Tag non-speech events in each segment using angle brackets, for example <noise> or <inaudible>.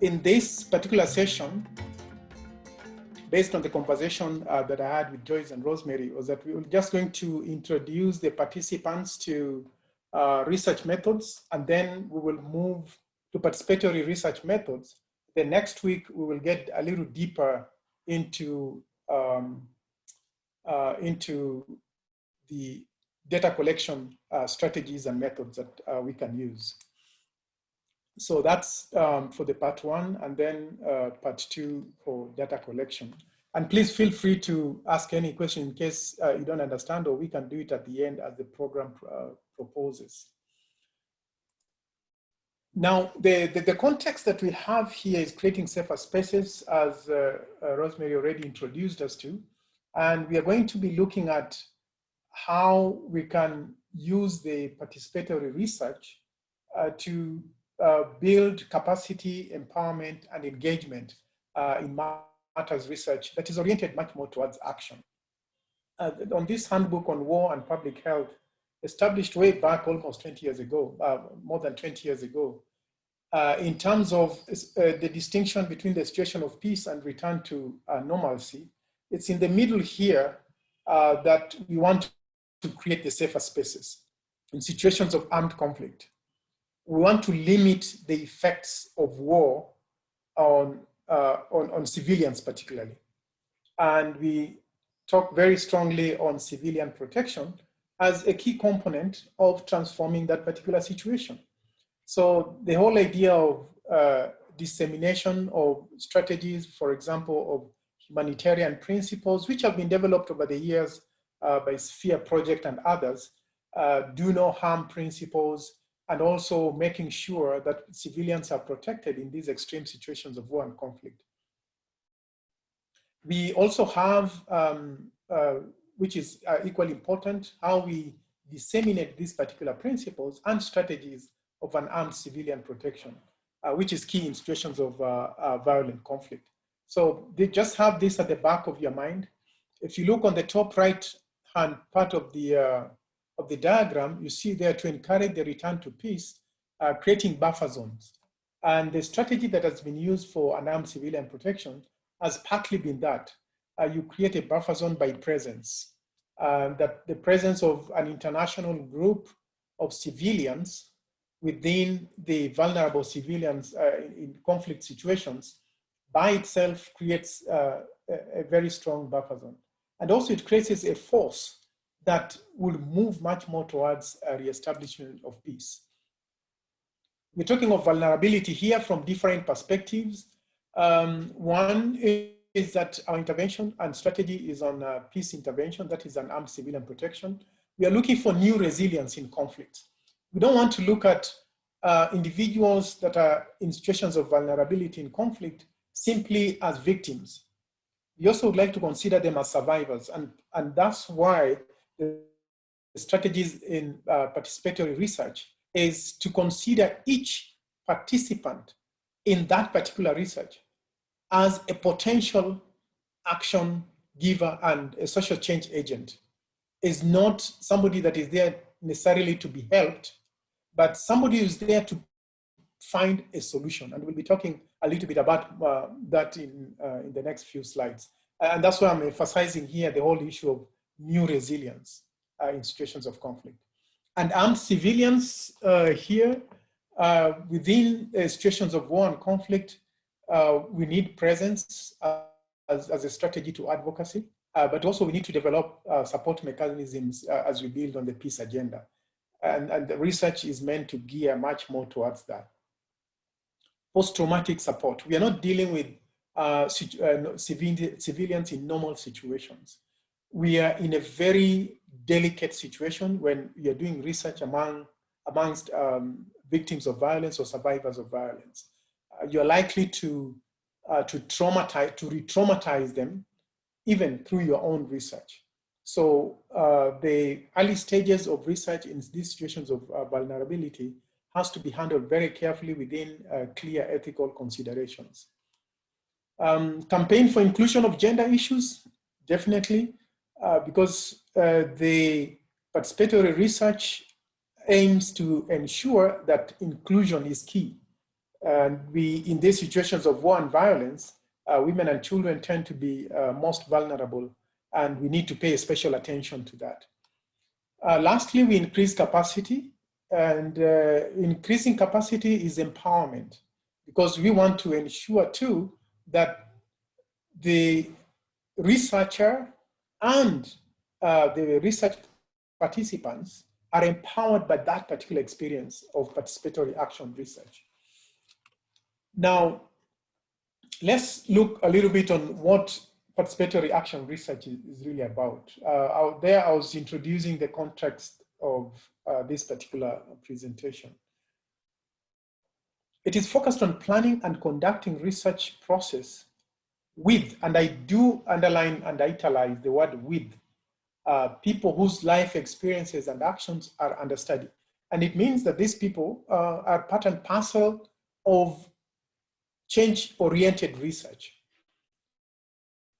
in this particular session, based on the conversation uh, that I had with Joyce and Rosemary, was that we were just going to introduce the participants to uh, research methods, and then we will move to participatory research methods. The next week, we will get a little deeper into, um, uh, into the data collection uh, strategies and methods that uh, we can use so that's um, for the part one and then uh, part two for data collection. And please feel free to ask any question in case uh, you don't understand or we can do it at the end as the program uh, proposes. Now, the, the, the, context that we have here is creating safer spaces as uh, uh, Rosemary already introduced us to. And we are going to be looking at how we can use the participatory research uh, to uh, build capacity, empowerment, and engagement uh, in matters research that is oriented much more towards action. Uh, on this handbook on war and public health, established way back almost 20 years ago, uh, more than 20 years ago, uh, in terms of the distinction between the situation of peace and return to normalcy, it's in the middle here that we want to create the safer spaces in situations of armed conflict we want to limit the effects of war on, uh, on, on civilians particularly. And we talk very strongly on civilian protection as a key component of transforming that particular situation. So the whole idea of uh, dissemination of strategies, for example, of humanitarian principles, which have been developed over the years uh, by Sphere Project and others, uh, do no harm principles, and also making sure that civilians are protected in these extreme situations of war and conflict. We also have, um, uh, which is uh, equally important, how we disseminate these particular principles and strategies of unarmed civilian protection, uh, which is key in situations of uh, uh, violent conflict. So they just have this at the back of your mind. If you look on the top right hand part of the uh, of the diagram, you see there to encourage the return to peace, uh, creating buffer zones. And the strategy that has been used for unarmed civilian protection has partly been that. You create a buffer zone by presence. Uh, that the presence of an international group of civilians within the vulnerable civilians uh, in, conflict situations by itself creates uh, a, a very strong buffer zone. And also it creates a force that will move much more towards a reestablishment of peace. We're talking of vulnerability here from different perspectives. Um, one is that our intervention and strategy is on uh, peace intervention, that is unarmed civilian protection. We are looking for new resilience in conflict. We don't want to look at uh, individuals that are in situations of vulnerability in conflict simply as victims. We also would like to consider them as survivors. And, and that's why the strategies in uh, participatory research is to consider each participant in that particular research as a potential action giver and a social change agent is not somebody that is there necessarily to be helped, but somebody is there to find a solution. And we'll be talking a little bit about uh, that in, uh, in the next few slides. And that's why I'm emphasizing here the whole issue of new resilience uh, in situations of conflict. And armed civilians uh, here, uh, within situations of war and conflict, we need presence as, as a strategy to advocacy, but also we need to develop support mechanisms as we build on the peace agenda. And, and the research is meant to gear much more towards that. Post-traumatic support. We are not dealing with uh, uh, civilians in normal situations we are in a very delicate situation when you're doing research among amongst um, victims of violence or survivors of violence. Uh, you're likely to uh, to traumatize, to re-traumatize them, even through your own research. So uh, the early stages of research in these situations of uh, vulnerability has to be handled very carefully within uh, clear ethical considerations. Um, campaign for inclusion of gender issues, definitely, uh, because uh, the participatory research aims to ensure that inclusion is key. And we, in these situations of war and violence, uh, women and children tend to be uh, most vulnerable and we need to pay special attention to that. Uh, lastly, we increase capacity and uh, increasing capacity is empowerment because we want to ensure too that the researcher and uh, the research participants are empowered by that particular experience of participatory action research. Now, let's look a little bit on what participatory action research is, is really about. Uh, out there, I was introducing the context of uh, this particular presentation. It is focused on planning and conducting research process with, and I do underline and italize the word with, uh, people whose life experiences and actions are under study. And it means that these people uh, are part and parcel of change-oriented research.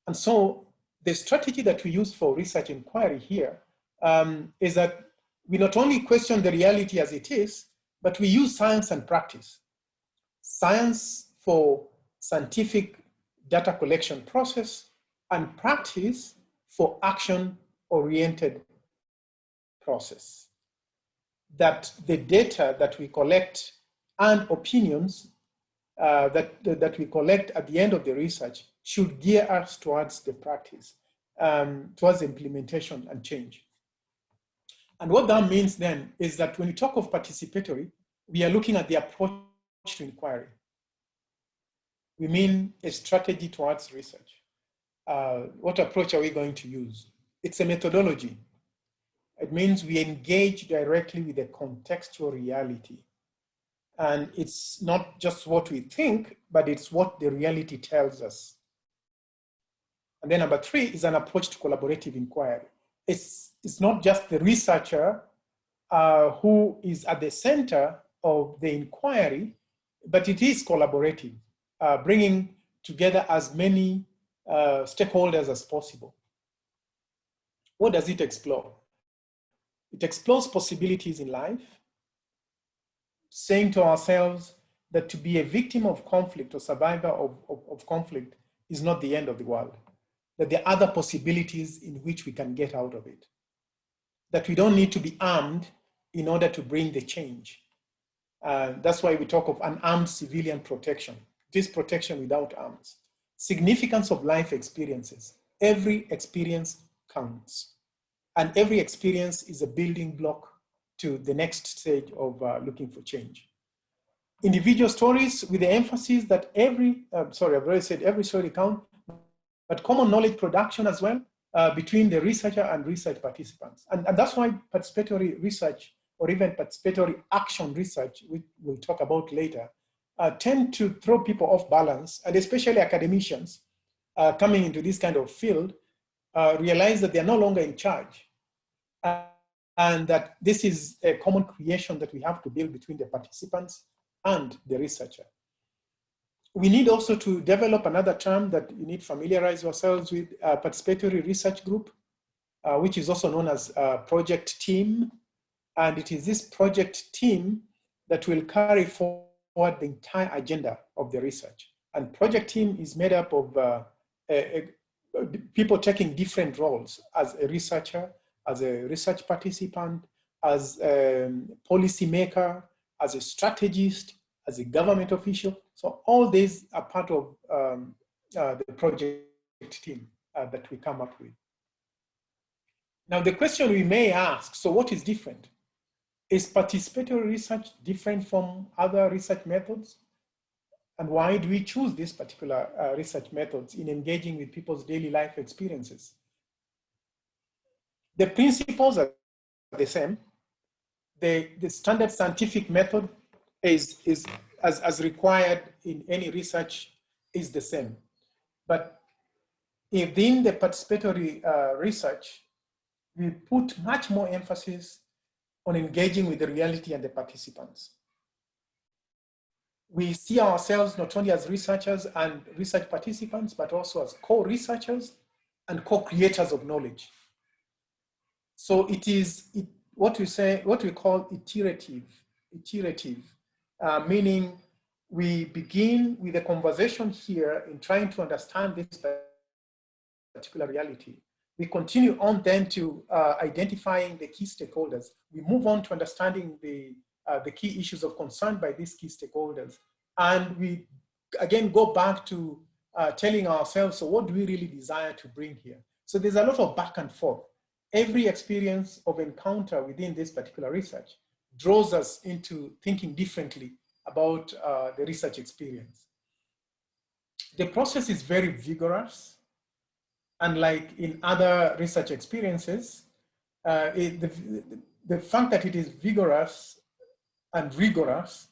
And so the strategy that we use for research inquiry here um, is that we not only question the reality as it is, but we use science and practice. Science for scientific data collection process and practice for action oriented process. That the data that we collect and opinions uh, that, that we collect at the end of the research should gear us towards the practice, um, towards implementation and change. And what that means then is that when we talk of participatory, we are looking at the approach to inquiry. We mean a strategy towards research. Uh, what approach are we going to use? It's a methodology. It means we engage directly with the contextual reality. And it's not just what we think, but it's what the reality tells us. And then number three is an approach to collaborative inquiry. It's, it's not just the researcher uh, who is at the center of the inquiry, but it is collaborative, uh, bringing together as many uh, stakeholders as possible. What does it explore? It explores possibilities in life, saying to ourselves that to be a victim of conflict or survivor of, of, of conflict is not the end of the world that there are other possibilities in which we can get out of it. That we don't need to be armed in order to bring the change. Uh, that's why we talk of unarmed civilian protection. This protection without arms. Significance of life experiences. Every experience counts. And every experience is a building block to the next stage of uh, looking for change. Individual stories with the emphasis that every, uh, sorry, I've already said every story counts, but common knowledge production as well uh, between the researcher and research participants. And, and that's why participatory research or even participatory action research, which we'll talk about later, uh, tend to throw people off balance, and especially academicians uh, coming into this kind of field uh, realize that they're no longer in charge. And that this is a common creation that we have to build between the participants and the researcher we need also to develop another term that you need to familiarize yourselves with, participatory research group, uh, which is also known as project team. And it is this project team that will carry forward the entire agenda of the research. And project team is made up of uh, a, a, people taking different roles as a researcher, as a research participant, as a policy maker, as a strategist, as a government official. So all these are part of um, uh, the project team uh, that we come up with. Now the question we may ask, so what is different? Is participatory research different from other research methods? And why do we choose these particular uh, research methods in engaging with people's daily life experiences? The principles are the same. The, the standard scientific method is, is as, as required in any research is the same. But within the participatory uh, research, we put much more emphasis on engaging with the reality and the participants. we see ourselves not only as researchers and research participants, but also as co-researchers and co-creators of knowledge. So it is it, what we say, what we call iterative, iterative, uh, meaning we begin with a conversation here in trying to understand this particular reality. We continue on then to uh, identifying the key stakeholders. We move on to understanding the, uh, the key issues of concern by these key stakeholders. And we again go back to uh, telling ourselves, so what do we really desire to bring here? So there's a lot of back and forth. Every experience of encounter within this particular research draws us into thinking differently about uh, the research experience. The process is very vigorous. Unlike in other research experiences, uh, it, the, the fact that it is vigorous and rigorous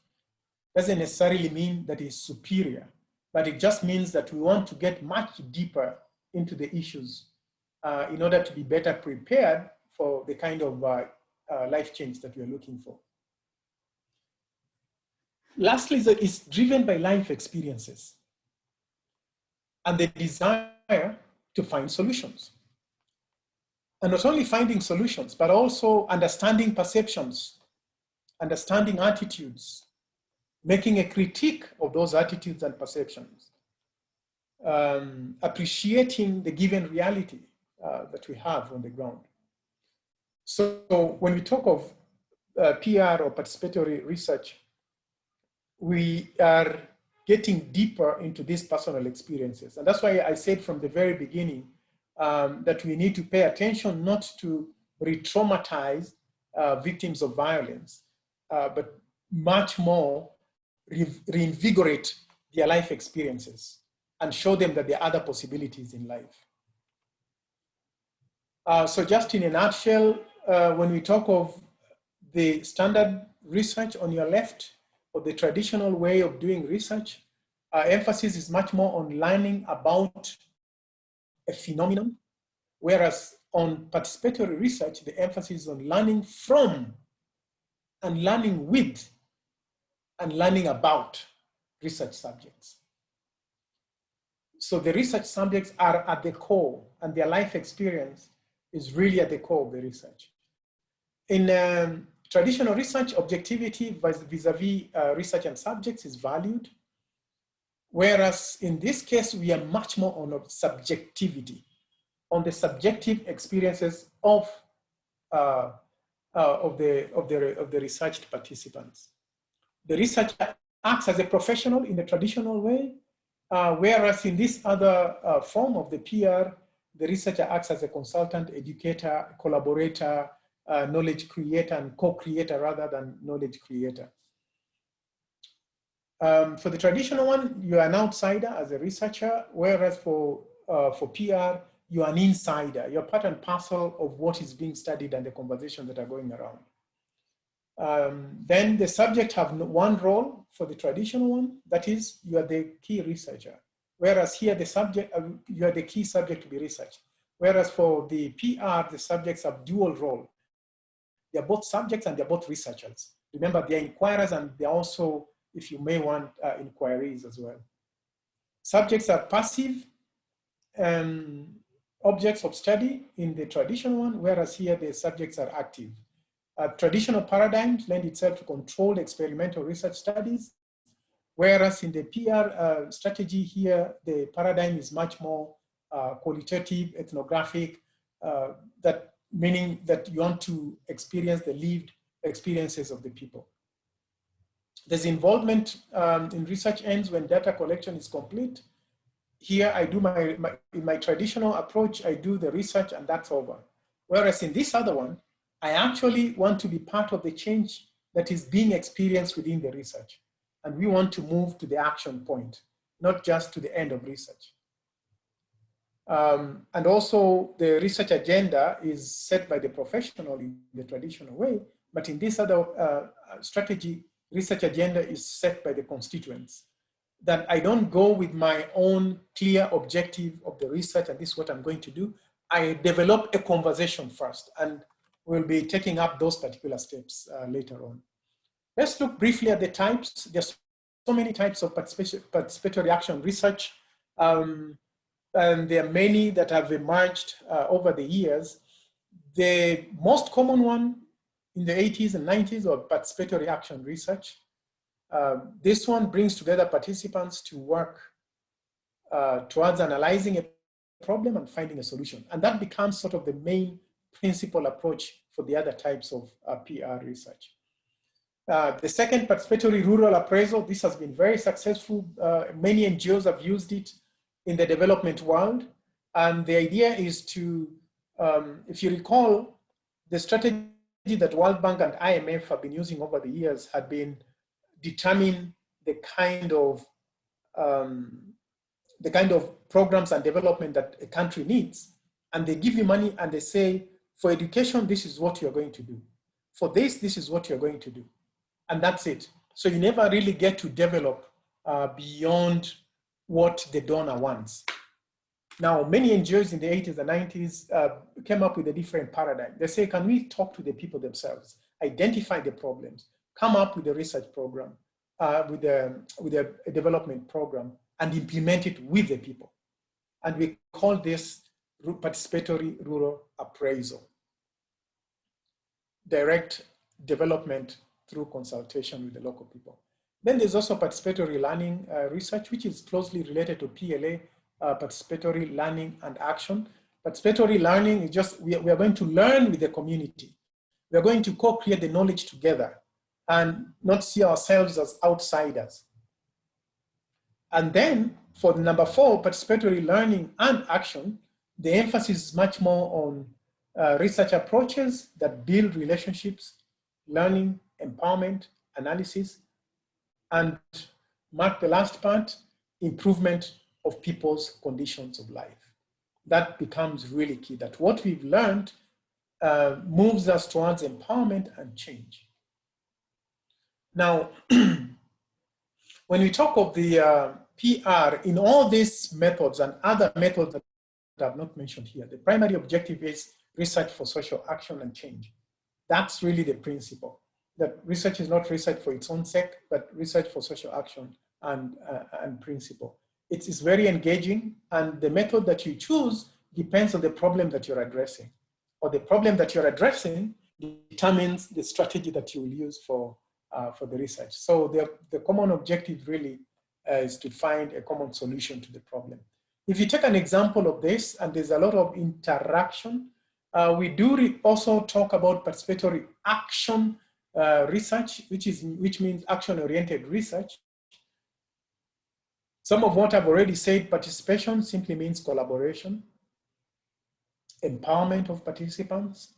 doesn't necessarily mean that it's superior, but it just means that we want to get much deeper into the issues uh, in order to be better prepared for the kind of uh, uh, life change that we're looking for. Lastly, it's driven by life experiences and the desire to find solutions. And not only finding solutions, but also understanding perceptions, understanding attitudes, making a critique of those attitudes and perceptions, um, appreciating the given reality uh, that we have on the ground. So when we talk of uh, PR or participatory research, we are getting deeper into these personal experiences. And that's why I said from the very beginning um, that we need to pay attention not to re-traumatize uh, victims of violence, uh, but much more re reinvigorate their life experiences and show them that there are other possibilities in life. Uh, so just in a nutshell, uh, when we talk of the standard research on your left, or the traditional way of doing research, our emphasis is much more on learning about a phenomenon, whereas on participatory research, the emphasis is on learning from and learning with and learning about research subjects. So the research subjects are at the core and their life experience is really at the core of the research. In um, traditional research, objectivity vis-a-vis -vis, uh, research and subjects is valued. Whereas in this case, we are much more on subjectivity, on the subjective experiences of, uh, uh, of, the, of, the, of the researched participants. The researcher acts as a professional in the traditional way, uh, whereas in this other uh, form of the PR, the researcher acts as a consultant, educator, collaborator, uh, knowledge creator and co-creator rather than knowledge creator. Um, for the traditional one, you're an outsider as a researcher, whereas for, uh, for PR, you're an insider. You're part and parcel of what is being studied and the conversations that are going around. Um, then the subject have one role for the traditional one, that is, you are the key researcher. Whereas here the subject, uh, you are the key subject to be researched. Whereas for the PR, the subjects have dual role. They're both subjects and they're both researchers. Remember, they're inquirers and they're also, if you may want, uh, inquiries as well. Subjects are passive um, objects of study in the traditional one, whereas here the subjects are active. Uh, traditional paradigms lend itself to controlled experimental research studies, whereas in the PR uh, strategy here, the paradigm is much more uh, qualitative, ethnographic, uh, that meaning that you want to experience the lived experiences of the people. There's involvement um, in research ends when data collection is complete. Here I do my, my, in my traditional approach, I do the research and that's over. Whereas in this other one, I actually want to be part of the change that is being experienced within the research. And we want to move to the action point, not just to the end of research. Um, and also the research agenda is set by the professional in the traditional way, but in this other uh, strategy, research agenda is set by the constituents. That I don't go with my own clear objective of the research and this is what I'm going to do. I develop a conversation first and we'll be taking up those particular steps uh, later on. Let's look briefly at the types. There's so many types of participatory action research. Um, and there are many that have emerged uh, over the years. The most common one in the 80s and 90s was participatory action research. Uh, this one brings together participants to work uh, towards analyzing a problem and finding a solution. And that becomes sort of the main principal approach for the other types of uh, PR research. Uh, the second participatory rural appraisal, this has been very successful. Uh, many NGOs have used it in the development world. And the idea is to, um, if you recall, the strategy that World Bank and IMF have been using over the years had been determine the kind of um, the kind of programs and development that a country needs. And they give you money and they say, for education, this is what you're going to do. For this, this is what you're going to do. And that's it. So you never really get to develop uh, beyond what the donor wants. Now, many NGOs in the 80s and 90s uh, came up with a different paradigm. They say, can we talk to the people themselves, identify the problems, come up with a research program, uh, with, a, with a, a development program, and implement it with the people. And we call this participatory rural appraisal. Direct development through consultation with the local people. Then there's also participatory learning uh, research, which is closely related to PLA, uh, participatory learning and action. Participatory learning is just, we are, we are going to learn with the community. We are going to co-create the knowledge together and not see ourselves as outsiders. And then for number four, participatory learning and action, the emphasis is much more on uh, research approaches that build relationships, learning, empowerment, analysis, and mark the last part, improvement of people's conditions of life. That becomes really key, that what we've learned uh, moves us towards empowerment and change. Now, <clears throat> when we talk of the uh, PR in all these methods and other methods that I've not mentioned here, the primary objective is research for social action and change. That's really the principle, that research is not research for its own sake, but research for social action and, uh, and principle. It is very engaging and the method that you choose depends on the problem that you're addressing or the problem that you're addressing determines the strategy that you will use for, uh, for the research. So the, the common objective really uh, is to find a common solution to the problem. If you take an example of this, and there's a lot of interaction, uh, we do also talk about participatory action uh, research, which, is, which means action-oriented research. Some of what I've already said, participation simply means collaboration, empowerment of participants.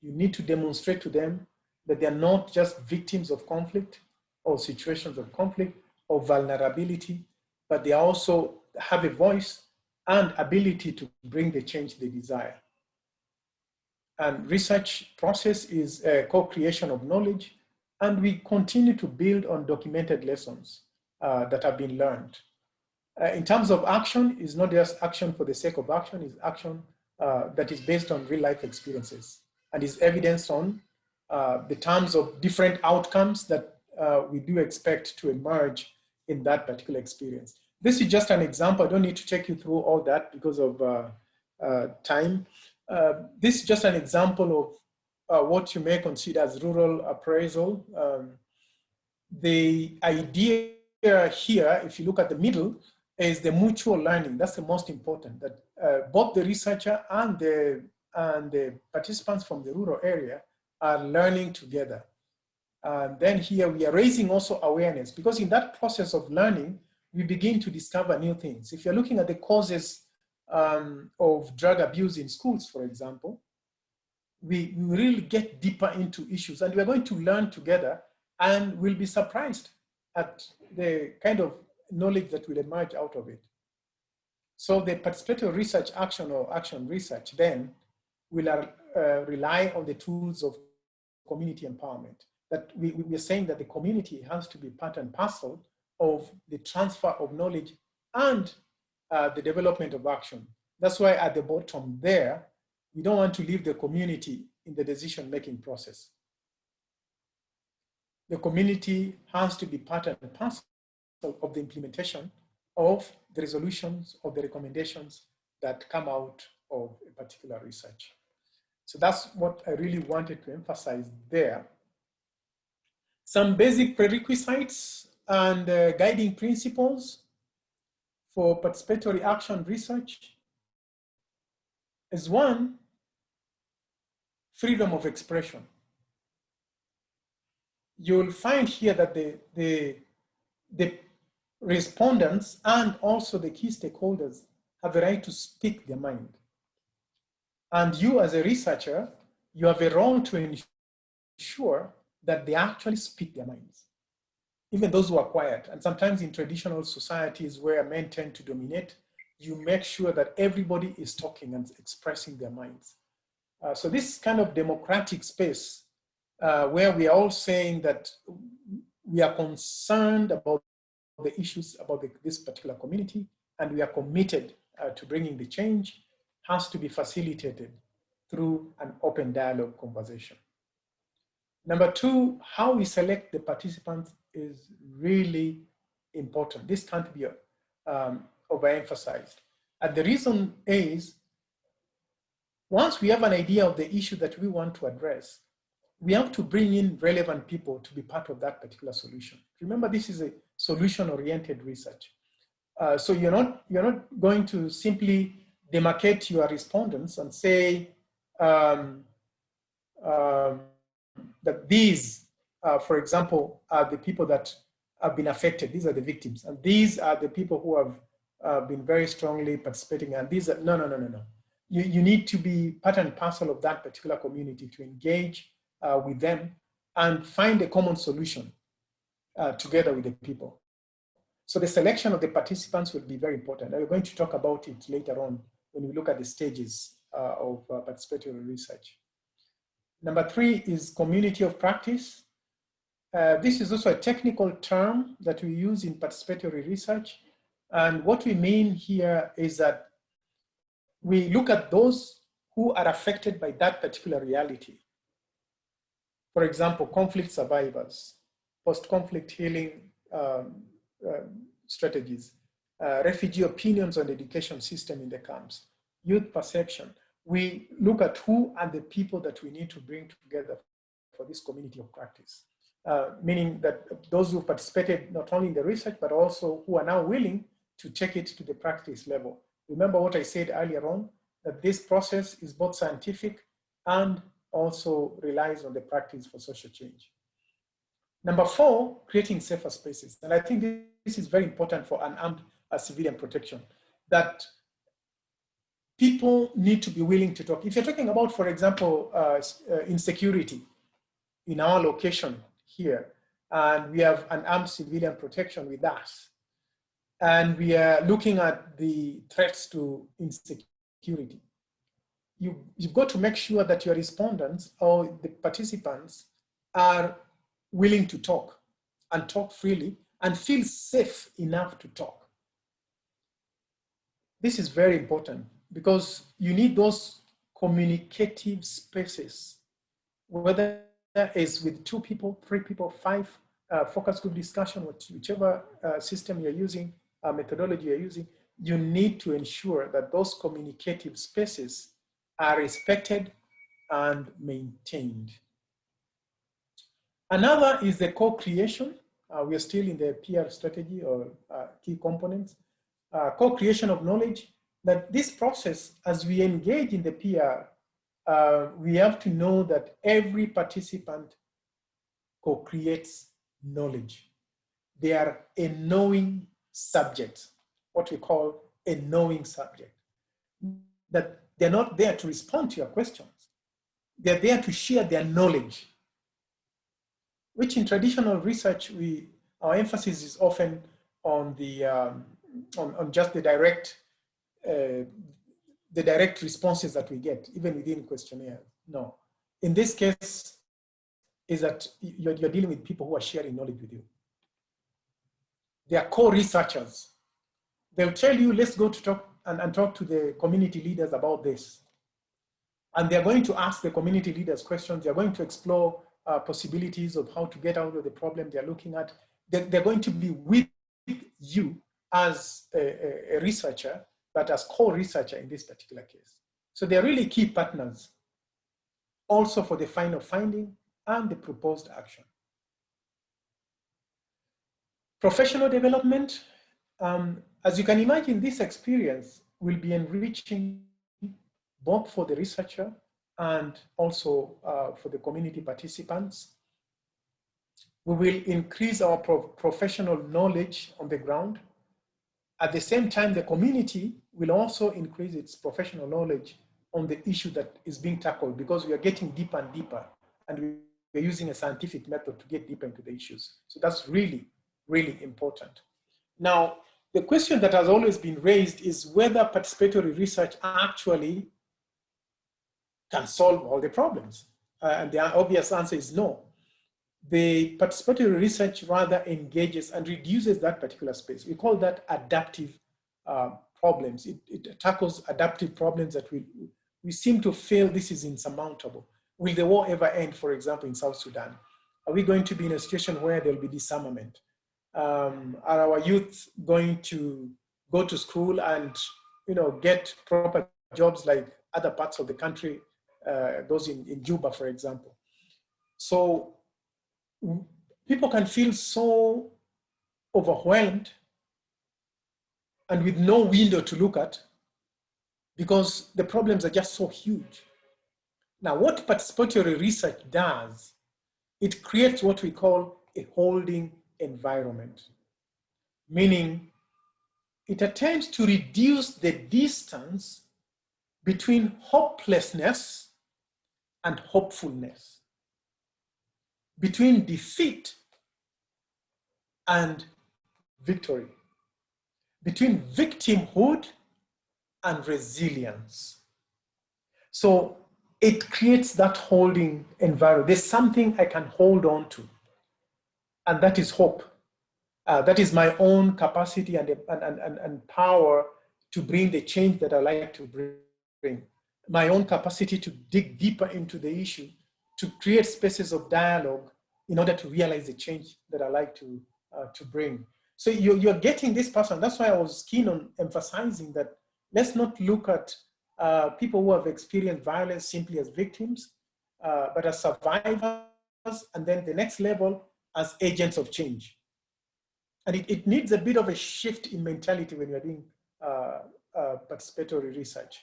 You need to demonstrate to them that they're not just victims of conflict or situations of conflict, or vulnerability, but they also have a voice and ability to bring the change they desire. And research process is a co-creation of knowledge, and we continue to build on documented lessons uh, that have been learned. Uh, in terms of action, it's not just action for the sake of action, it's action uh, that is based on real life experiences and is evidence on uh, the terms of different outcomes that uh, we do expect to emerge in that particular experience. This is just an example. I don't need to take you through all that because of uh, time. Uh, this is just an example of uh, what you may consider as rural appraisal. Um, the idea here, if you look at the middle, is the mutual learning. That's the most important, that uh, both the researcher and the, and the participants from the rural area are learning together. And then here we are raising also awareness because in that process of learning, we begin to discover new things. If you're looking at the causes um, of drug abuse in schools, for example, we, really get deeper into issues and we're going to learn together and we'll be surprised at the kind of knowledge that will emerge out of it. So the participatory research action or action research then will uh, rely on the tools of community empowerment that we, we are saying that the community has to be part and parcel of the transfer of knowledge and uh, the development of action. That's why at the bottom there, we don't want to leave the community in the decision-making process. The community has to be part and parcel of, of the implementation of the resolutions or the recommendations that come out of a particular research. So that's what I really wanted to emphasize there. Some basic prerequisites and uh, guiding principles for participatory action research is one, freedom of expression. You'll find here that the, the, the respondents and also the key stakeholders have a right to speak their mind. And you as a researcher, you have a role to ensure that they actually speak their minds. Even those who are quiet. And sometimes in traditional societies where men tend to dominate, you make sure that everybody is talking and expressing their minds. Uh, so this kind of democratic space uh, where we are all saying that we are concerned about the issues about the, this particular community and we are committed uh, to bringing the change has to be facilitated through an open dialogue conversation. Number two, how we select the participants is really important. This can't be um, overemphasized. And the reason is, once we have an idea of the issue that we want to address, we have to bring in relevant people to be part of that particular solution. Remember, this is a solution-oriented research. Uh, so you're not, you're not going to simply demarcate your respondents and say um, um, that these, uh, for example, are the people that have been affected. These are the victims. And these are the people who have uh, been very strongly participating. And these are, no, no, no, no, no. You, you need to be part and parcel of that particular community to engage uh, with them and find a common solution uh, together with the people. So the selection of the participants will be very important. we're going to talk about it later on when we look at the stages uh, of uh, participatory research. Number three is community of practice. Uh, this is also a technical term that we use in participatory research. And what we mean here is that we look at those who are affected by that particular reality. For example, conflict survivors, post-conflict healing um, uh, strategies, uh, refugee opinions on the education system in the camps, youth perception. We look at who are the people that we need to bring together for this community of practice. Uh, meaning that those who participated not only in the research, but also who are now willing to take it to the practice level. Remember what I said earlier on, that this process is both scientific and also relies on the practice for social change. Number four, creating safer spaces. And I think this is very important for unarmed uh, civilian protection, that people need to be willing to talk. If you're talking about, for example, uh, uh, insecurity in our location here, and we have unarmed civilian protection with us, and we are looking at the threats to insecurity, you, you've got to make sure that your respondents or the participants are willing to talk and talk freely and feel safe enough to talk. This is very important because you need those communicative spaces, whether it's with two people, three people, five, uh, focus group discussion, whichever uh, system you're using, uh, methodology you're using, you need to ensure that those communicative spaces are respected and maintained. Another is the co-creation. Uh, we are still in the PR strategy or uh, key components. Uh, co-creation of knowledge, that this process, as we engage in the PR, uh, we have to know that every participant co-creates knowledge. They are a knowing subject, what we call a knowing subject. That they're not there to respond to your questions. They're there to share their knowledge which in traditional research, we, our emphasis is often on the, um, on, on just the direct, uh, the direct responses that we get, even within questionnaires. No, in this case, is that you're, you're dealing with people who are sharing knowledge with you. They are co-researchers. They'll tell you, let's go to talk and, and talk to the community leaders about this. And they're going to ask the community leaders questions. They're going to explore uh, possibilities of how to get out of the problem they're looking at. They're, they're, going to be with you as a, a researcher, but as co-researcher in this particular case. So they're really key partners also for the final finding and the proposed action. Professional development, um, as you can imagine, this experience will be enriching both for the researcher and also uh, for the community participants. We will increase our pro professional knowledge on the ground. At the same time, the community will also increase its professional knowledge on the issue that is being tackled because we are getting deeper and deeper and we're using a scientific method to get deeper into the issues. So that's really, really important. Now, the question that has always been raised is whether participatory research actually can solve all the problems. Uh, and the obvious answer is no. The participatory research rather engages and reduces that particular space. We call that adaptive uh, problems. It, it, tackles adaptive problems that we, we seem to feel this is insurmountable. Will the war ever end, for example, in South Sudan? Are we going to be in a situation where there'll be disarmament? Um, are our youth going to go to school and you know, get proper jobs like other parts of the country uh, those in, in Juba, for example. So people can feel so overwhelmed and with no window to look at because the problems are just so huge. Now, what participatory research does, it creates what we call a holding environment, meaning it attempts to reduce the distance between hopelessness and hopefulness, between defeat and victory, between victimhood and resilience. So it creates that holding environment. There's something I can hold on to, and that is hope. Uh, that is my own capacity and, and, and, and power to bring the change that I like to bring my own capacity to dig deeper into the issue, to create spaces of dialogue in order to realize the change that I like to, uh, to bring. So you're, you're getting this person. That's why I was keen on emphasizing that let's not look at uh, people who have experienced violence simply as victims, uh, but as survivors, and then the next level as agents of change. And it, it needs a bit of a shift in mentality when you're doing uh, uh, participatory research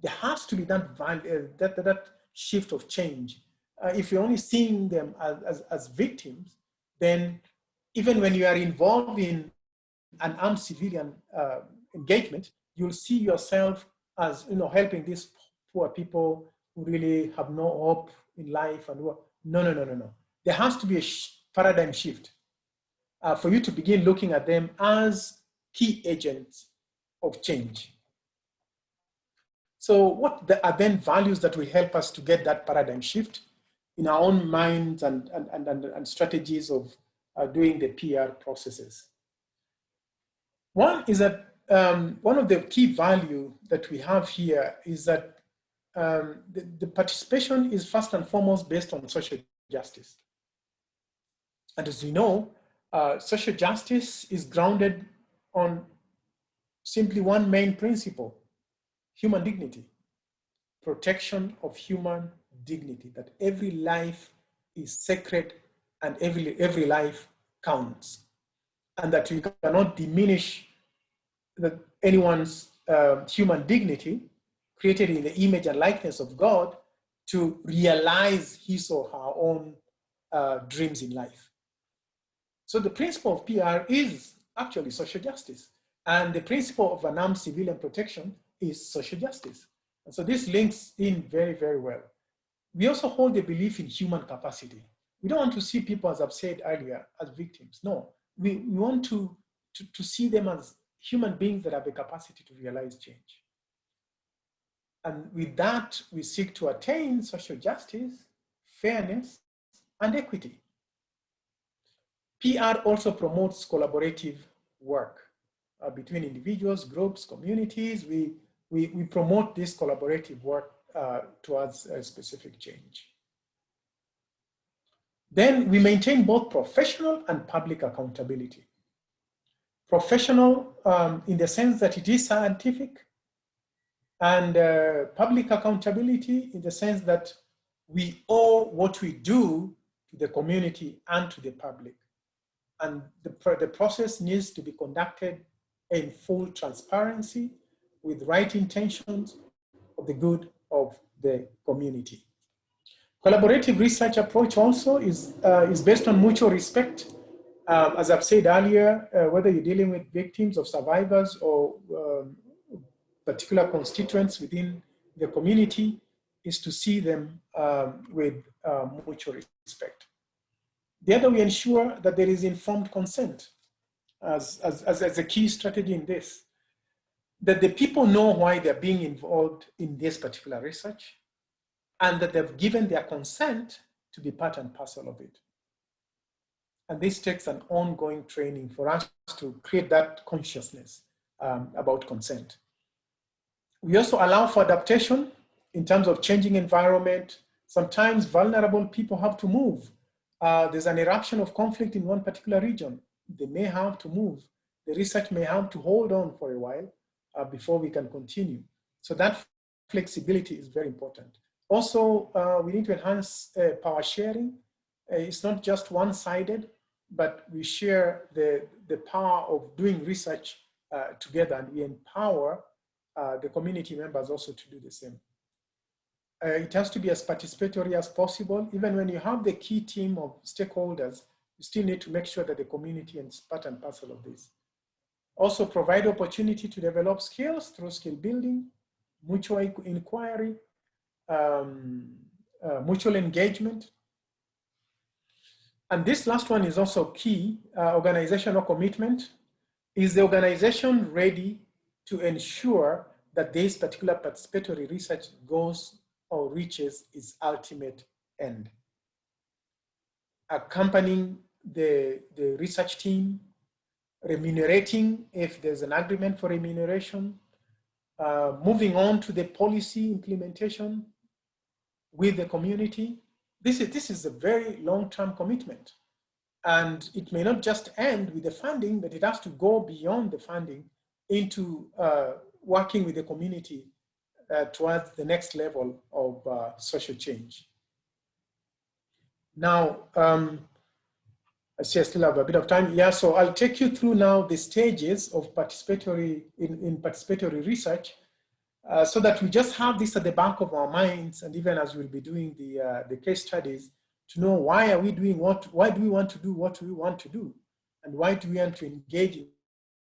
there has to be that, value, that, that shift of change. Uh, if you're only seeing them as, as, as, victims, then even when you are involved in an armed civilian uh, engagement, you'll see yourself as you know helping these poor people who really have no hope in life and what. No, no, no, no, no. There has to be a paradigm shift uh, for you to begin looking at them as key agents of change. So what are then values that will help us to get that paradigm shift in our own minds and, and, and, and strategies of uh, doing the PR processes? One is that um, one of the key value that we have here is that um, the, the participation is first and foremost based on social justice. And as we know, uh, social justice is grounded on simply one main principle, human dignity, protection of human dignity, that every life is sacred and every, every life counts. And that you cannot diminish the, anyone's uh, human dignity created in the image and likeness of God to realize his or her own uh, dreams in life. So the principle of PR is actually social justice. And the principle of unarmed civilian protection is social justice. And so this links in very, very well. We also hold the belief in human capacity. We don't want to see people, as I've said earlier, as victims. No, we, we want to, to, to see them as human beings that have the capacity to realize change. And with that, we seek to attain social justice, fairness, and equity. PR also promotes collaborative work uh, between individuals, groups, communities. We we, we promote this collaborative work uh, towards a specific change. Then we maintain both professional and public accountability. Professional um, in the sense that it is scientific and uh, public accountability in the sense that we owe what we do to the community and to the public. And the, the process needs to be conducted in full transparency with right intentions of the good of the community. Collaborative research approach also is, uh, is based on mutual respect. Um, as I've said earlier, uh, whether you're dealing with victims or survivors or um, particular constituents within the community, is to see them um, with uh, mutual respect. The other, we ensure that there is informed consent as, as, as, as a key strategy in this, that the people know why they're being involved in this particular research and that they've given their consent to be part and parcel of it. And this takes an ongoing training for us to create that consciousness um, about consent. We also allow for adaptation in terms of changing environment. Sometimes vulnerable people have to move uh, there's an eruption of conflict in one particular region, they may have to move. The research may have to hold on for a while uh, before we can continue. So that flexibility is very important. Also, uh, we need to enhance uh, power sharing. Uh, it's not just one-sided, but we share the, the power of doing research uh, together and we empower the community members also to do the same uh, it has to be as participatory as possible. Even when you have the key team of stakeholders, you still need to make sure that the community is part and parcel of this. Also provide opportunity to develop skills through skill building, mutual inquiry, um, uh, mutual engagement. And this last one is also key, uh, organizational commitment. Is the organization ready to ensure that this particular participatory research goes or reaches its ultimate end. Accompanying the, the research team, remunerating if there's an agreement for remuneration, uh, moving on to the policy implementation with the community. This is, this is a very long-term commitment. And it may not just end with the funding, but it has to go beyond the funding into uh, working with the community uh, towards the next level of uh, social change. Now, um, I see I still have a bit of time. Yeah, so I'll take you through now the stages of participatory in, in participatory research uh, so that we just have this at the back of our minds and even as we'll be doing the, uh, the case studies to know why are we doing what, why do we want to do what we want to do and why do we want to engage in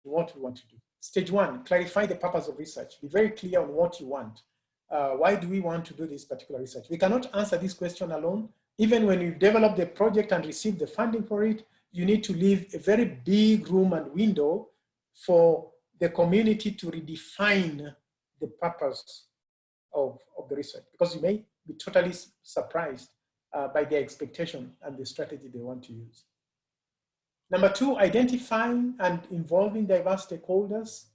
what we want to do. Stage one, clarify the purpose of research. Be very clear on what you want. Uh, why do we want to do this particular research? We cannot answer this question alone. Even when you develop the project and receive the funding for it, you need to leave a very big room and window for the community to redefine the purpose of, of the research because you may be totally surprised uh, by their expectation and the strategy they want to use. Number two, identifying and involving diverse stakeholders.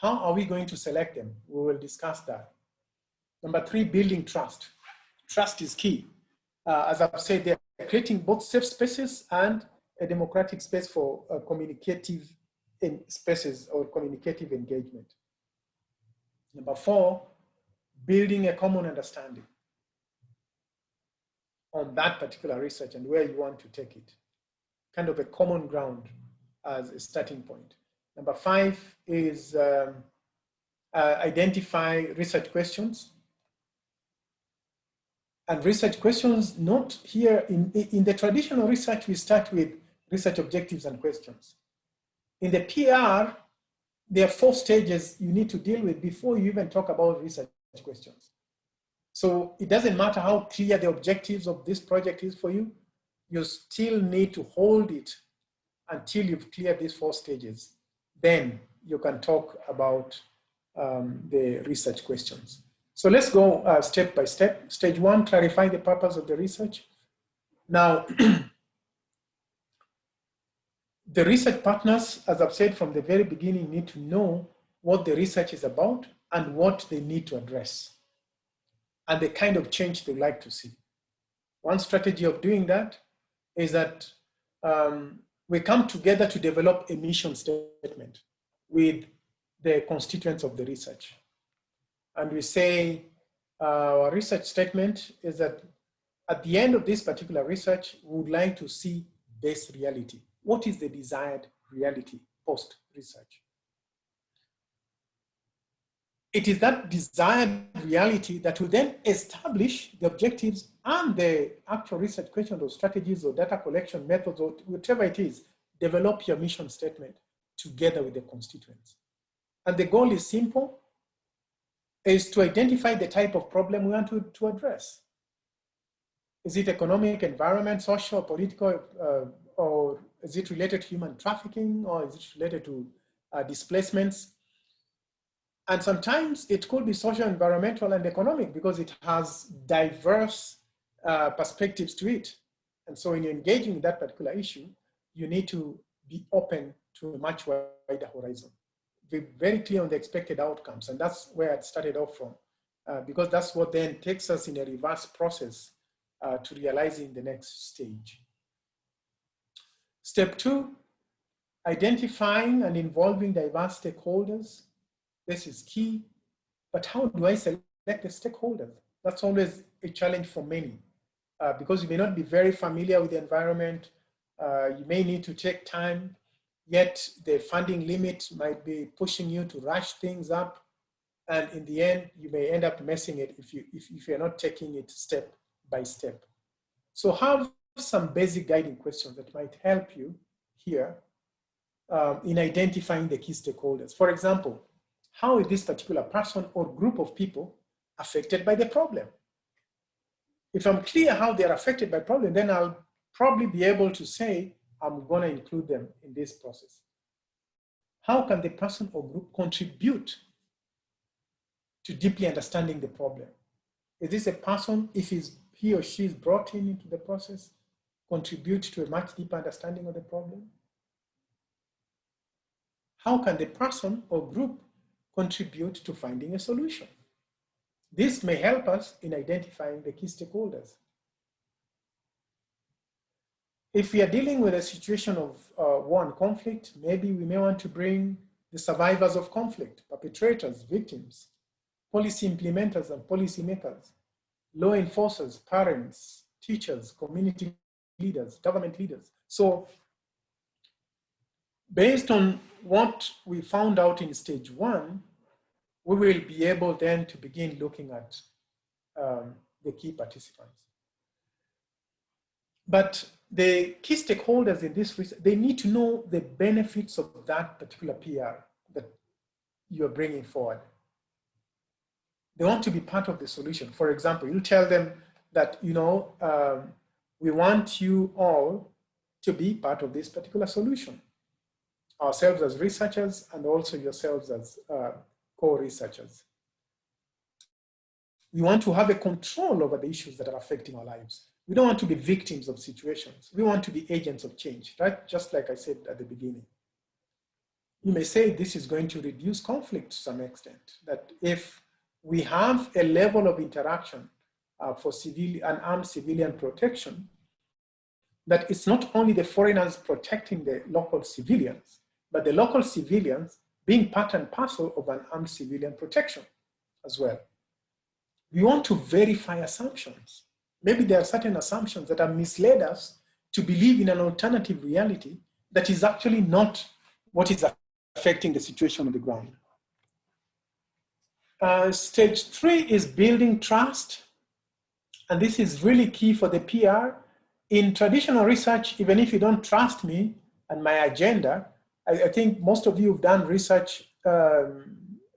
How are we going to select them? We will discuss that. Number three, building trust. Trust is key. Uh, as I've said, they're creating both safe spaces and a democratic space for uh, communicative spaces or communicative engagement. Number four, building a common understanding on that particular research and where you want to take it kind of a common ground as a starting point. Number five is um, uh, identify research questions. And research questions, not here in, in the traditional research, we start with research objectives and questions. In the PR, there are four stages you need to deal with before you even talk about research questions. So it doesn't matter how clear the objectives of this project is for you, you still need to hold it until you've cleared these four stages. Then you can talk about um, the research questions. So let's go uh, step by step. Stage one, clarify the purpose of the research. Now, <clears throat> the research partners, as I've said from the very beginning, need to know what the research is about and what they need to address and the kind of change they'd like to see. One strategy of doing that is that um, we come together to develop a mission statement with the constituents of the research. And we say uh, our research statement is that at the end of this particular research, we would like to see this reality. What is the desired reality post-research? It is that desired reality that will then establish the objectives and the actual research questions or strategies or data collection methods or whatever it is, develop your mission statement together with the constituents. And the goal is simple, is to identify the type of problem we want to, to address. Is it economic, environment, social, political, uh, or is it related to human trafficking, or is it related to uh, displacements? And sometimes it could be social, environmental, and economic because it has diverse uh, perspectives to it. And so in engaging in that particular issue, you need to be open to a much wider horizon. Be very clear on the expected outcomes. And that's where I started off from, uh, because that's what then takes us in a reverse process uh, to realizing the next stage. Step two, identifying and involving diverse stakeholders. This is key, but how do I select the stakeholders? That's always a challenge for many uh, because you may not be very familiar with the environment. Uh, you may need to take time, yet the funding limit might be pushing you to rush things up. And in the end, you may end up messing it if, you, if, if you're not taking it step by step. So have some basic guiding questions that might help you here um, in identifying the key stakeholders. For example, how is this particular person or group of people affected by the problem? If I'm clear how they're affected by problem, then I'll probably be able to say, I'm gonna include them in this process. How can the person or group contribute to deeply understanding the problem? Is this a person, if he's, he or she is brought in into the process, contribute to a much deeper understanding of the problem? How can the person or group contribute to finding a solution? This may help us in identifying the key stakeholders. If we are dealing with a situation of uh, war and conflict, maybe we may want to bring the survivors of conflict, perpetrators, victims, policy implementers and policy makers, law enforcers, parents, teachers, community leaders, government leaders. So based on what we found out in stage one, we will be able then to begin looking at um, the key participants. But the key stakeholders in this research, they need to know the benefits of that particular PR that you're bringing forward. They want to be part of the solution. For example, you tell them that, you know, um, we want you all to be part of this particular solution. Ourselves as researchers and also yourselves as uh, co-researchers. We want to have a control over the issues that are affecting our lives. We don't want to be victims of situations. We want to be agents of change, right? Just like I said at the beginning. You may say this is going to reduce conflict to some extent, that if we have a level of interaction uh, for civilian unarmed civilian protection, that it's not only the foreigners protecting the local civilians, but the local civilians being part and parcel of an armed civilian protection as well. We want to verify assumptions. Maybe there are certain assumptions that have misled us to believe in an alternative reality that is actually not what is affecting the situation on the ground. Uh, stage three is building trust and this is really key for the PR. In traditional research, even if you don't trust me and my agenda, I, I think most of you have done research um,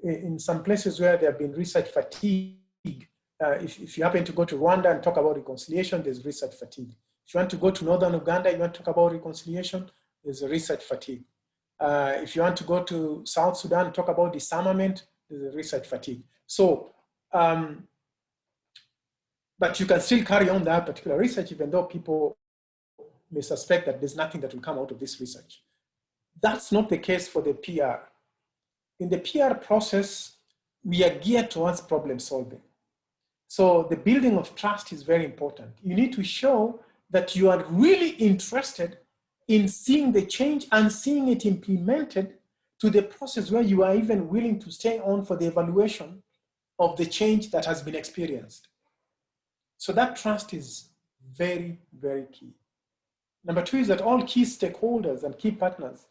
in some places where there have been research fatigue. Uh, if, if you happen to go to Rwanda and talk about reconciliation, there's research fatigue. If you want to go to Northern Uganda, you want to talk about reconciliation, there's a research fatigue. Uh, if you want to go to South Sudan and talk about disarmament, there's a research fatigue. So um, but you can still carry on that particular research even though people may suspect that there's nothing that will come out of this research. That's not the case for the PR. In the PR process, we are geared towards problem solving. So the building of trust is very important. You need to show that you are really interested in seeing the change and seeing it implemented to the process where you are even willing to stay on for the evaluation of the change that has been experienced. So that trust is very, very key. Number two is that all key stakeholders and key partners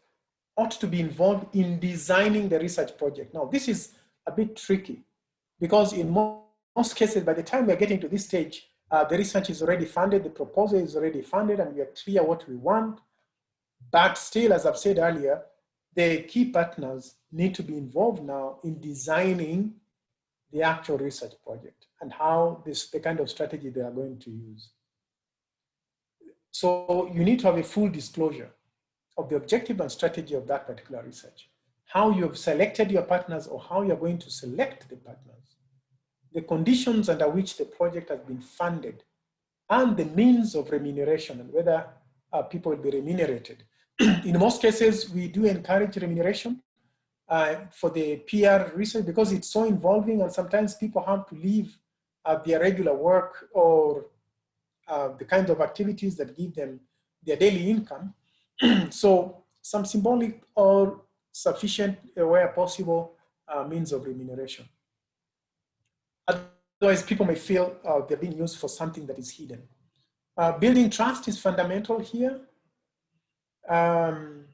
ought to be involved in designing the research project. Now, this is a bit tricky because in most cases, by the time we're getting to this stage, uh, the research is already funded, the proposal is already funded, and we are clear what we want. But still, as I've said earlier, the key partners need to be involved now in designing the actual research project and how this, the kind of strategy they are going to use. So you need to have a full disclosure of the objective and strategy of that particular research, how you have selected your partners or how you're going to select the partners, the conditions under which the project has been funded, and the means of remuneration and whether uh, people will be remunerated. <clears throat> In most cases, we do encourage remuneration uh, for the PR research because it's so involving and sometimes people have to leave uh, their regular work or uh, the kinds of activities that give them their daily income. <clears throat> so some symbolic or sufficient uh, where possible uh, means of remuneration. Otherwise, people may feel uh, they're being used for something that is hidden. building trust is fundamental here. Um,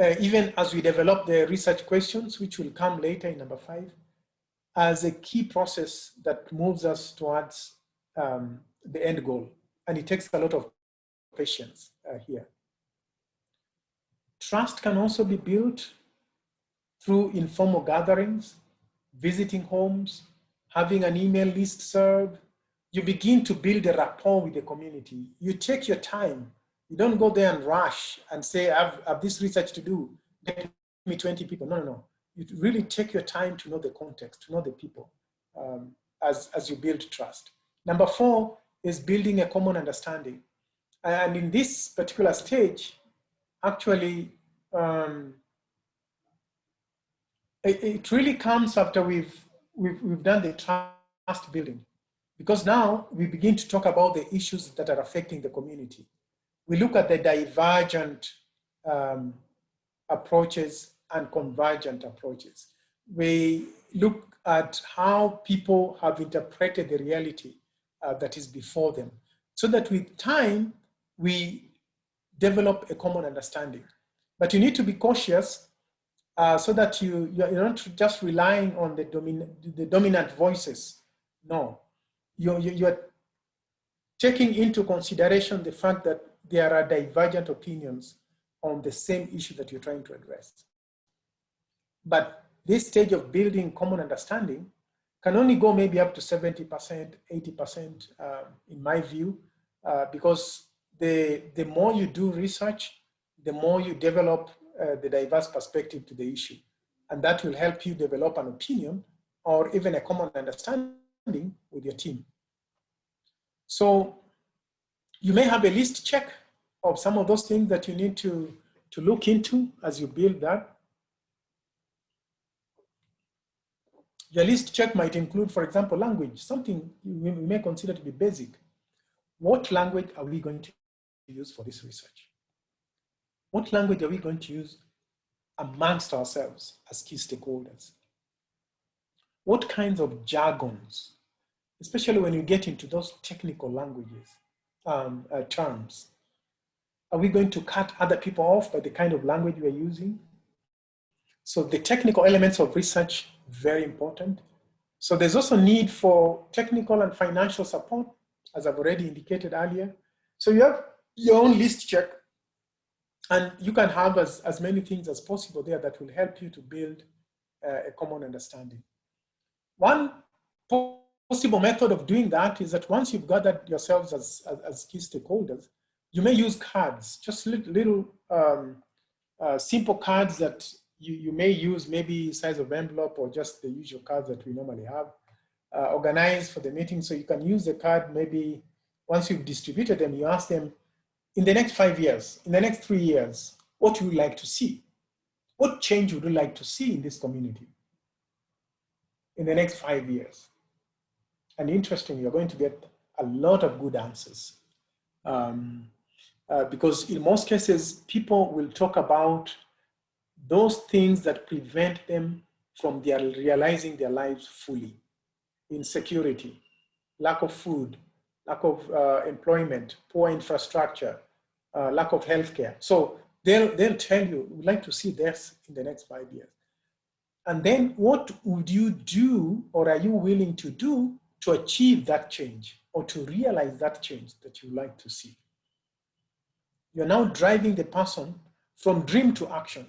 uh, even as we develop the research questions, which will come later in number five, as a key process that moves us towards um, the end goal. And it takes a lot of patience uh, here. Trust can also be built through informal gatherings, visiting homes, having an email list serve. You begin to build a rapport with the community. You take your time you don't go there and rush and say, I have, I have this research to do, get me 20 people. No, no, no. You really take your time to know the context, to know the people um, as, as you build trust. Number four is building a common understanding. And in this particular stage, actually, um, it, it, really comes after we've, we've, we've done the trust building. Because now we begin to talk about the issues that are affecting the community we look at the divergent um, approaches and convergent approaches. We look at how people have interpreted the reality uh, that is before them so that with time, we develop a common understanding. But you need to be cautious uh, so that you, you're not just relying on the, domin the dominant voices. No, you're, you're taking into consideration the fact that there are divergent opinions on the same issue that you're trying to address. But this stage of building common understanding can only go maybe up to 70%, 80% uh, in my view, uh, because the, the more you do research, the more you develop uh, the diverse perspective to the issue. And that will help you develop an opinion or even a common understanding with your team. So you may have a list check of some of those things that you need to, to look into as you build that. Your list check might include, for example, language, something you may consider to be basic. What language are we going to use for this research? What language are we going to use amongst ourselves as key stakeholders? What kinds of jargons, especially when you get into those technical languages, um, uh, terms. Are we going to cut other people off by the kind of language we're using? So the technical elements of research, very important. So there's also need for technical and financial support, as I've already indicated earlier. So you have your own list check and you can have as, as many things as possible there that will help you to build uh, a common understanding. One possible method of doing that is that once you've gathered yourselves as, as, as key stakeholders, you may use cards, just little, little um, uh, simple cards that you, you may use maybe size of envelope or just the usual cards that we normally have uh, organized for the meeting. So you can use the card maybe once you've distributed them, you ask them, in the next five years, in the next three years, what you would like to see? What change would you like to see in this community in the next five years? And interesting, you're going to get a lot of good answers. Um, Uh, because in most cases, people will talk about those things that prevent them from their realizing their lives fully. Insecurity, lack of food, lack of uh, employment, poor infrastructure, uh, lack of healthcare. So they'll, they'll tell you, we'd like to see this in the next five years. And then what would you do or are you willing to do to achieve that change or to realize that change that you'd like to see? You're now driving the person from dream to action.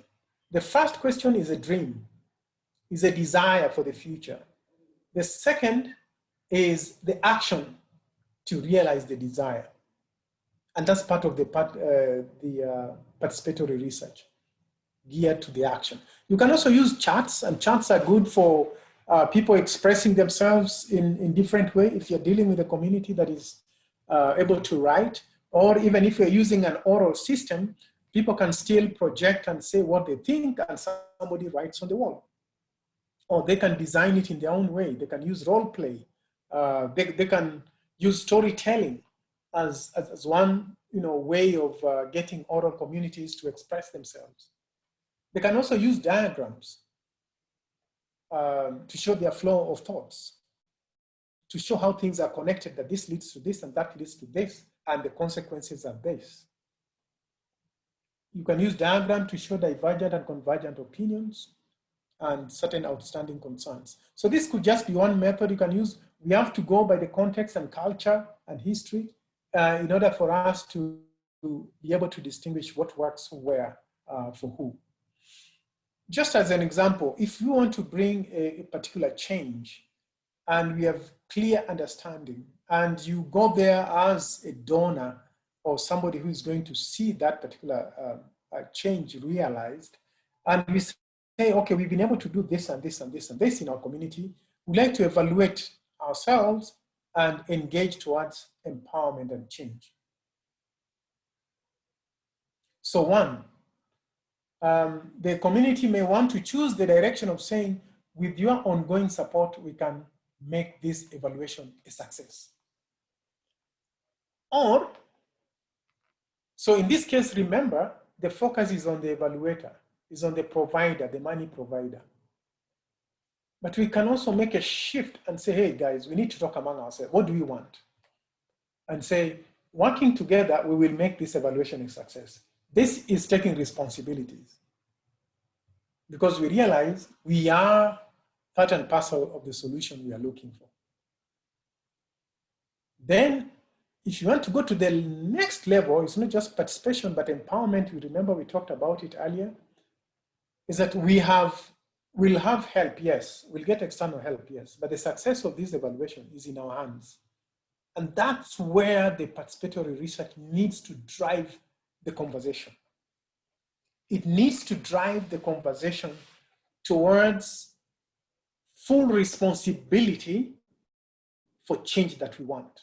The first question is a dream, is a desire for the future. The second is the action to realize the desire. And that's part of the, part, uh, the uh, participatory research geared to the action. You can also use charts and charts are good for uh, people expressing themselves in, in different way if you're dealing with a community that is uh, able to write or even if you're using an oral system, people can still project and say what they think and somebody writes on the wall. Or they can design it in their own way. They can use role play. Uh, they, they can use storytelling as, as, as one you know, way of uh, getting oral communities to express themselves. They can also use diagrams um, to show their flow of thoughts, to show how things are connected, that this leads to this and that leads to this, and the consequences are this. You can use diagram to show divergent and convergent opinions and certain outstanding concerns. So this could just be one method you can use. We have to go by the context and culture and history uh, in order for us to, to, be able to distinguish what works where uh, for who. Just as an example, if you want to bring a, a particular change and we have clear understanding and you go there as a donor or somebody who is going to see that particular uh, change realized, and we say, okay, we've been able to do this and this and this and this in our community, We'd like to evaluate ourselves and engage towards empowerment and change. So one, um, the community may want to choose the direction of saying, with your ongoing support, we can make this evaluation a success. Or, so in this case, remember, the focus is on the evaluator, is on the provider, the money provider. But we can also make a shift and say, hey guys, we need to talk among ourselves. What do we want? And say, working together, we will make this evaluation a success. This is taking responsibilities because we realize we are part and parcel of the solution we are looking for. Then if you want to go to the next level, it's not just participation, but empowerment. You remember we talked about it earlier, is that we have, we'll have help, yes. We'll get external help, yes. But the success of this evaluation is in our hands. And that's where the participatory research needs to drive the conversation. It needs to drive the conversation towards full responsibility for change that we want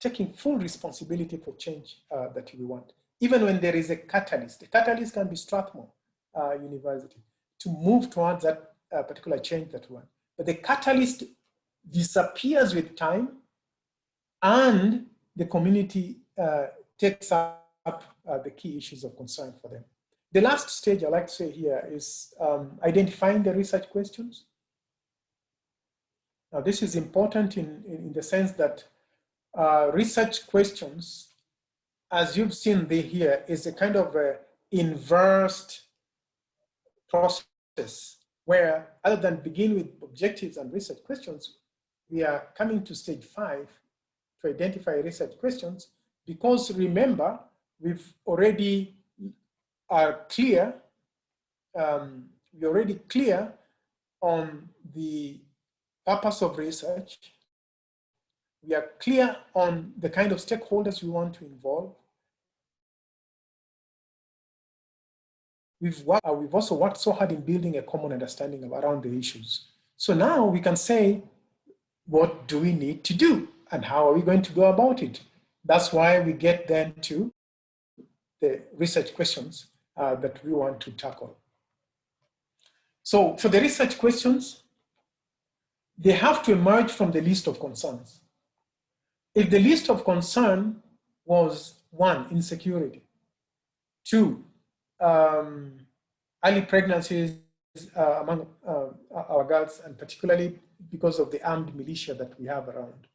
taking full responsibility for change uh, that we want. Even when there is a catalyst, the catalyst can be Strathmore uh, University to move towards that uh, particular change that want. But the catalyst disappears with time and the community uh, takes up uh, the key issues of concern for them. The last stage I like to say here is um, identifying the research questions. Now this is important in, in, the sense that uh, research questions, as you've seen here, is a kind of a inversed process where other than begin with objectives and research questions, we are coming to stage five to identify research questions because remember, we've already are clear, um, we're already clear on the purpose of research we are clear on the kind of stakeholders we want to involve. We've, worked, uh, we've also worked so hard in building a common understanding around the issues. So now we can say, what do we need to do? And how are we going to go about it? That's why we get then to the research questions uh, that we want to tackle. So for the research questions, they have to emerge from the list of concerns. If the list of concern was one, insecurity. Two, um, early pregnancies uh, among uh, our girls, and particularly because of the armed militia that we have around.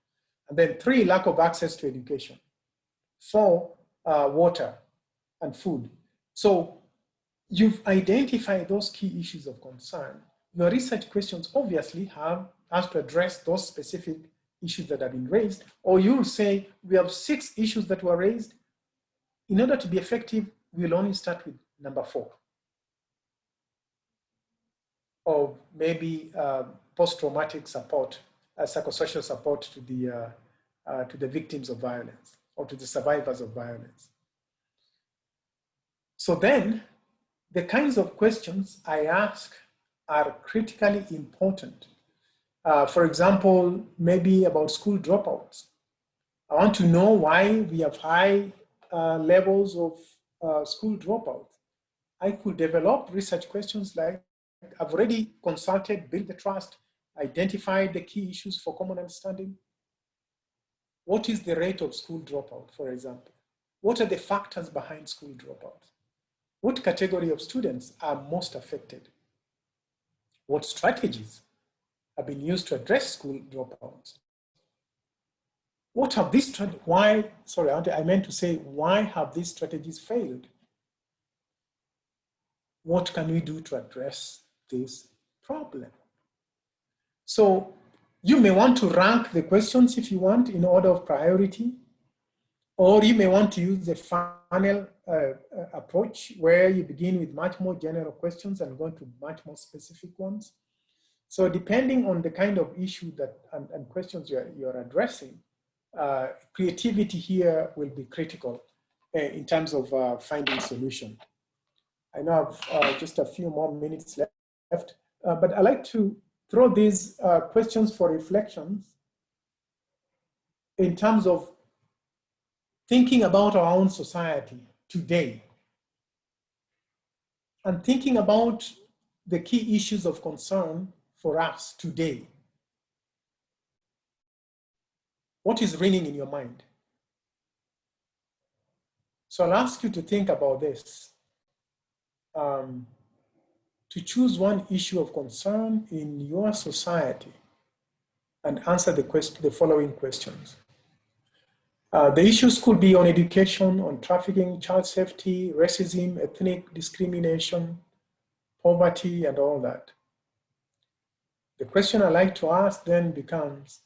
And then three, lack of access to education. Four, uh, water and food. So you've identified those key issues of concern. Your research questions obviously have has to address those specific issues that have been raised, or you'll say, we have six issues that were raised. In order to be effective, we'll only start with number four. Or maybe uh, post-traumatic support, uh, psychosocial support to the, uh, uh, to the victims of violence or to the survivors of violence. So then the kinds of questions I ask are critically important. Uh, for example, maybe about school dropouts. I want to know why we have high uh, levels of uh, school dropouts. I could develop research questions like, I've already consulted, built the trust, identified the key issues for common understanding. What is the rate of school dropout, for example? What are the factors behind school dropout? What category of students are most affected? What strategies have been used to address school dropouts? What have these, why, sorry, I meant to say, why have these strategies failed? What can we do to address this problem? So you may want to rank the questions if you want in order of priority, or you may want to use the funnel uh, uh, approach where you begin with much more general questions and go to much more specific ones. So depending on the kind of issue that and, and questions you're, you're addressing, uh, creativity here will be critical uh, in terms of uh, finding solution. I know I've uh, just a few more minutes left, but I like to throw these questions for reflections in terms of thinking about our own society today and thinking about the key issues of concern for us today. What is ringing in your mind? So I'll ask you to think about this. Um, to choose one issue of concern in your society and answer the, question, the following questions. Uh, the issues could be on education, on trafficking, child safety, racism, ethnic discrimination, poverty, and all that. The question I like to ask then becomes,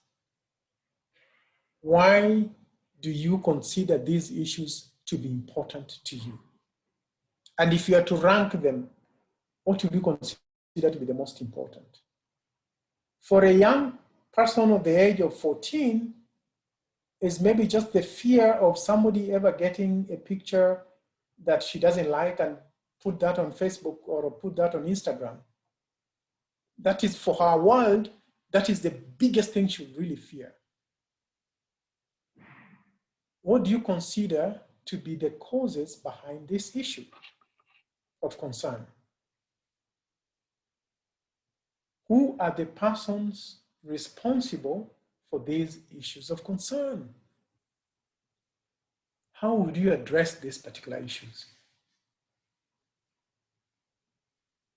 why do you consider these issues to be important to you? And if you are to rank them, what would you consider to be the most important? For a young person of the age of 14, is maybe just the fear of somebody ever getting a picture that she doesn't like and put that on Facebook or put that on Instagram. That is for her world, that is the biggest thing she really fear. What do you consider to be the causes behind this issue of concern? Who are the persons responsible for these issues of concern. How would you address these particular issues?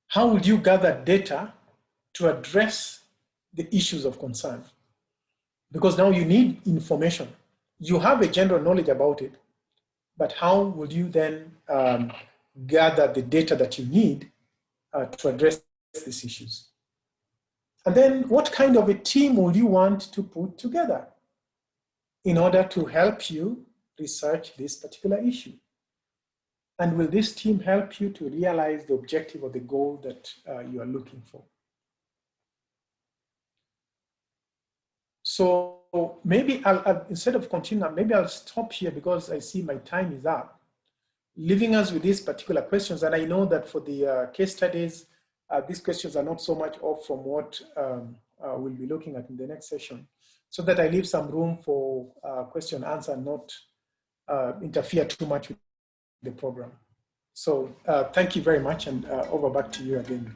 How would you gather data to address the issues of concern? Because now you need information. You have a general knowledge about it, but how would you then um, gather the data that you need uh, to address these issues? And then what kind of a team would you want to put together in order to help you research this particular issue? And will this team help you to realize the objective or the goal that uh, you are looking for? So maybe I'll, I'll, instead of continuing, maybe I'll stop here because I see my time is up. Leaving us with these particular questions, and I know that for the uh, case studies, uh, these questions are not so much off from what um, uh, we'll be looking at in the next session, so that I leave some room for uh, question answer, not uh, interfere too much with the program. So uh, thank you very much, and over back to you again.